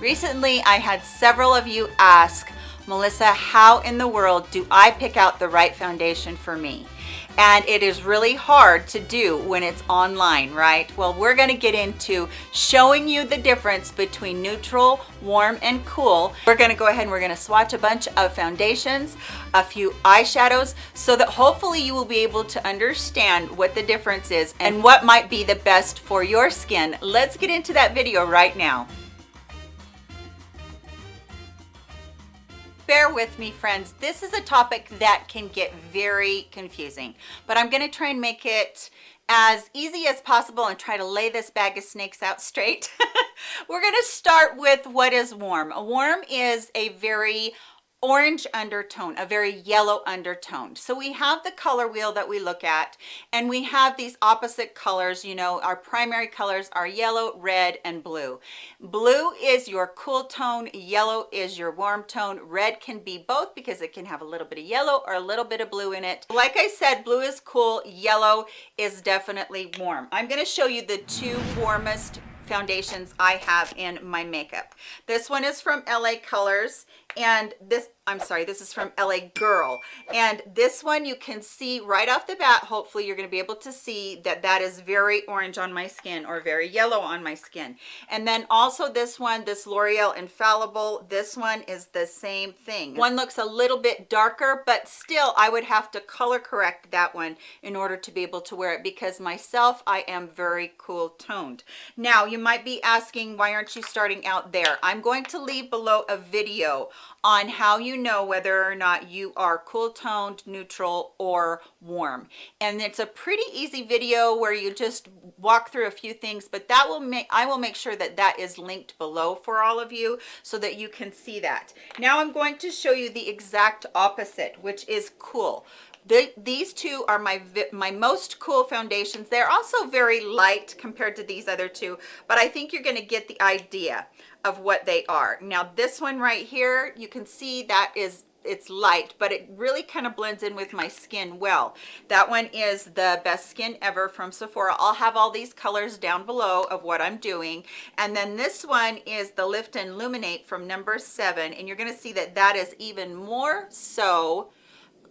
Recently, I had several of you ask, Melissa, how in the world do I pick out the right foundation for me? and it is really hard to do when it's online, right? Well, we're gonna get into showing you the difference between neutral, warm, and cool. We're gonna go ahead and we're gonna swatch a bunch of foundations, a few eyeshadows, so that hopefully you will be able to understand what the difference is and what might be the best for your skin. Let's get into that video right now. Bear with me friends. This is a topic that can get very confusing but i'm going to try and make it as easy as possible and try to lay this bag of snakes out straight. We're going to start with what is warm. A warm is a very orange undertone, a very yellow undertone. So we have the color wheel that we look at and we have these opposite colors, you know, our primary colors are yellow, red, and blue. Blue is your cool tone, yellow is your warm tone. Red can be both because it can have a little bit of yellow or a little bit of blue in it. Like I said, blue is cool, yellow is definitely warm. I'm gonna show you the two warmest foundations I have in my makeup. This one is from LA Colors and this i'm sorry this is from la girl. And this one you can see right off the bat hopefully you're going to be able to see that that is very orange on my skin or very yellow on my skin. And then also this one this l'oreal infallible this one is the same thing. One looks a little bit darker but still i would have to color correct that one in order to be able to wear it because myself i am very cool toned. Now you might be asking why aren't you starting out there? I'm going to leave below a video on how you know whether or not you are cool toned neutral or warm. And it's a pretty easy video where you just walk through a few things but that will make i will make sure that that is linked below for all of you so that you can see that. Now i'm going to show you the exact opposite which is cool the, these two are my my most cool foundations. They're also very light compared to these other two but i think you're going to get the idea of what they are. Now this one right here you can see that is it's light but it really kind of blends in with my skin well. That one is the best skin ever from sephora. I'll have all these colors down below of what i'm doing. And then this one is the lift and illuminate from number seven and you're going to see that that is even more so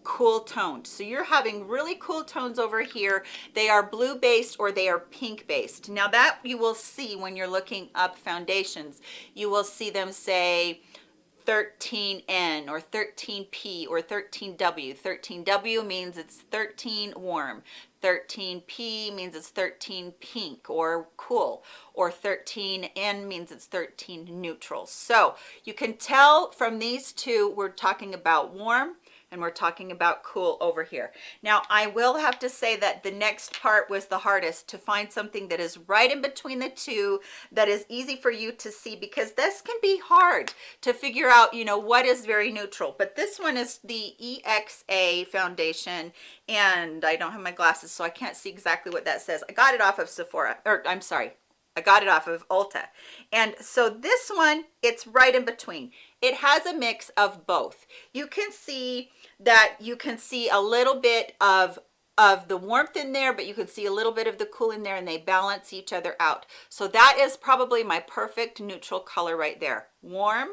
cool toned so you're having really cool tones over here they are blue based or they are pink based now that you will see when you're looking up foundations you will see them say 13N or 13P or 13W. 13W means it's 13 warm. 13P means it's 13 pink or cool or 13N means it's 13 neutral. So you can tell from these two, we're talking about warm and we're talking about cool over here now i will have to say that the next part was the hardest to find something that is right in between the two that is easy for you to see because this can be hard to figure out you know what is very neutral but this one is the exa foundation and i don't have my glasses so i can't see exactly what that says i got it off of sephora or i'm sorry I got it off of Ulta. And so this one, it's right in between. It has a mix of both. You can see that you can see a little bit of of the warmth in there but you can see a little bit of the cool in there and they balance each other out. So that is probably my perfect neutral color right there. Warm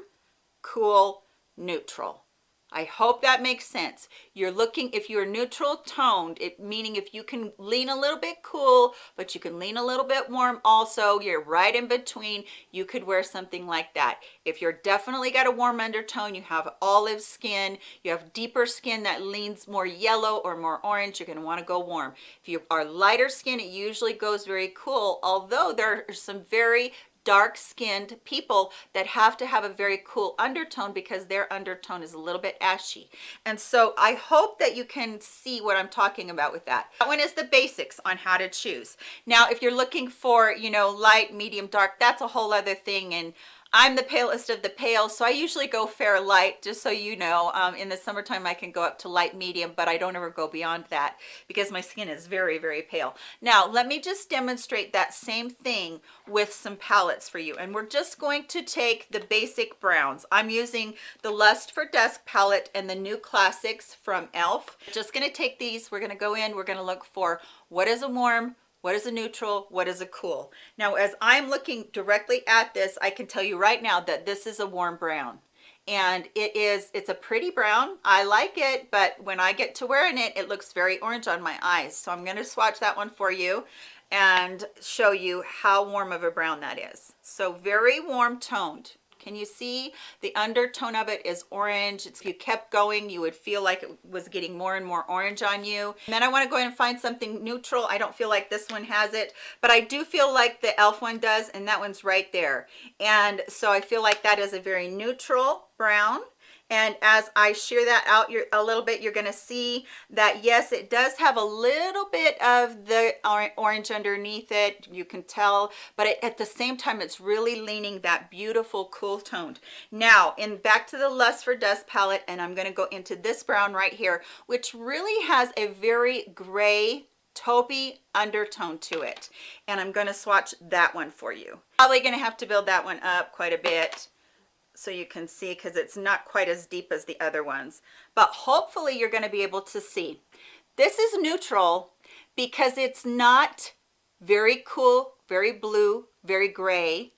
cool neutral I hope that makes sense. You're looking, if you're neutral toned, it meaning if you can lean a little bit cool, but you can lean a little bit warm also, you're right in between, you could wear something like that. If you're definitely got a warm undertone, you have olive skin, you have deeper skin that leans more yellow or more orange, you're gonna wanna go warm. If you are lighter skin, it usually goes very cool, although there are some very dark skinned people that have to have a very cool undertone because their undertone is a little bit ashy. And so i hope that you can see what i'm talking about with that. That one is the basics on how to choose. Now if you're looking for you know light medium dark that's a whole other thing. And I'm the palest of the pale, so I usually go fair light, just so you know. Um, in the summertime, I can go up to light medium, but I don't ever go beyond that because my skin is very, very pale. Now, let me just demonstrate that same thing with some palettes for you. And we're just going to take the basic browns. I'm using the Lust for Dusk palette and the New Classics from e.l.f. Just gonna take these, we're gonna go in, we're gonna look for what is a warm, what is a neutral? What is a cool? Now as i'm looking directly at this i can tell you right now that this is a warm brown. And it is it's a pretty brown. I like it but when i get to wearing it it looks very orange on my eyes. So i'm going to swatch that one for you and show you how warm of a brown that is. So very warm toned can you see the undertone of it is orange? It's, if you kept going, you would feel like it was getting more and more orange on you. And then I want to go ahead and find something neutral. I don't feel like this one has it, but I do feel like the e.l.f. one does, and that one's right there. And so I feel like that is a very neutral brown and as I sheer that out a little bit you're going to see that yes it does have a little bit of the orange underneath it you can tell but it, at the same time it's really leaning that beautiful cool toned now in back to the lust for dust palette and I'm going to go into this brown right here which really has a very gray taupey undertone to it. And I'm going to swatch that one for you. Probably going to have to build that one up quite a bit so you can see because it's not quite as deep as the other ones. But hopefully you're going to be able to see. This is neutral because it's not very cool very blue very gray.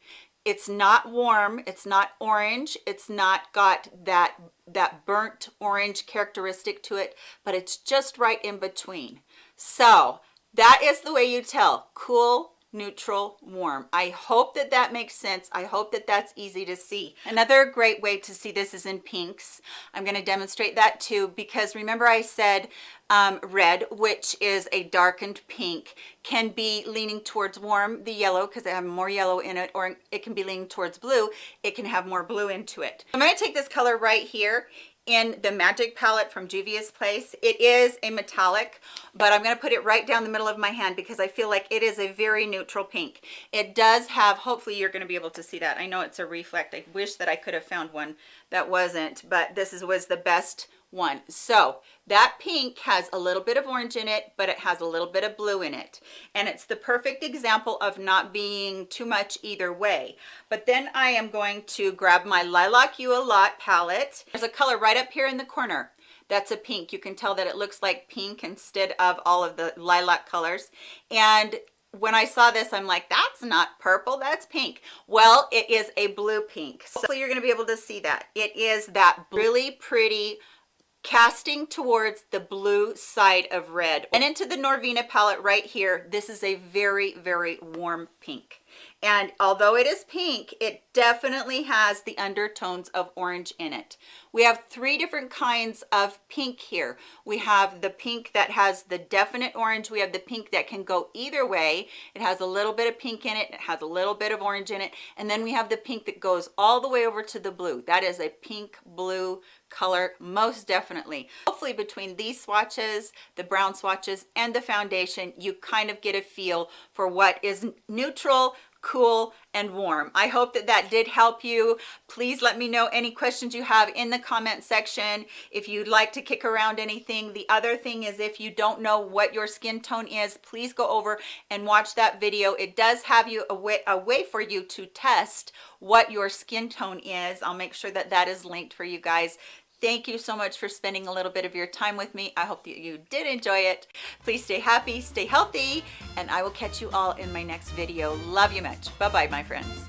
It's not warm it's not orange it's not got that that burnt orange characteristic to it but it's just right in between. So that is the way you tell cool neutral warm. I hope that that makes sense. I hope that that's easy to see. Another great way to see this is in pinks. I'm going to demonstrate that too because remember i said um, red which is a darkened pink can be leaning towards warm the yellow because they have more yellow in it or it can be leaning towards blue it can have more blue into it. I'm going to take this color right here in the magic palette from juvia's place. It is a metallic but i'm going to put it right down the middle of my hand because i feel like it is a very neutral pink. It does have hopefully you're going to be able to see that. I know it's a reflect. I wish that i could have found one that wasn't but this is was the best one. So that pink has a little bit of orange in it but it has a little bit of blue in it. And it's the perfect example of not being too much either way. But then i am going to grab my lilac you a lot palette. There's a color right up here in the corner. That's a pink. You can tell that it looks like pink instead of all of the lilac colors. And when I saw this, I'm like, that's not purple, that's pink. Well, it is a blue pink. So hopefully you're gonna be able to see that. It is that really pretty casting towards the blue side of red and into the Norvina palette right here. This is a very, very warm pink and although it is pink it definitely has the undertones of orange in it. We have three different kinds of pink here. We have the pink that has the definite orange. We have the pink that can go either way. It has a little bit of pink in it. It has a little bit of orange in it. And then we have the pink that goes all the way over to the blue. That is a pink blue color most definitely. Hopefully between these swatches the brown swatches and the foundation you kind of get a feel for what is neutral cool and warm. I hope that that did help you. Please let me know any questions you have in the comment section. If you'd like to kick around anything the other thing is if you don't know what your skin tone is please go over and watch that video. It does have you a way a way for you to test what your skin tone is. I'll make sure that that is linked for you guys thank you so much for spending a little bit of your time with me. I hope that you did enjoy it. Please stay happy stay healthy and i will catch you all in my next video. Love you much. Bye bye my friends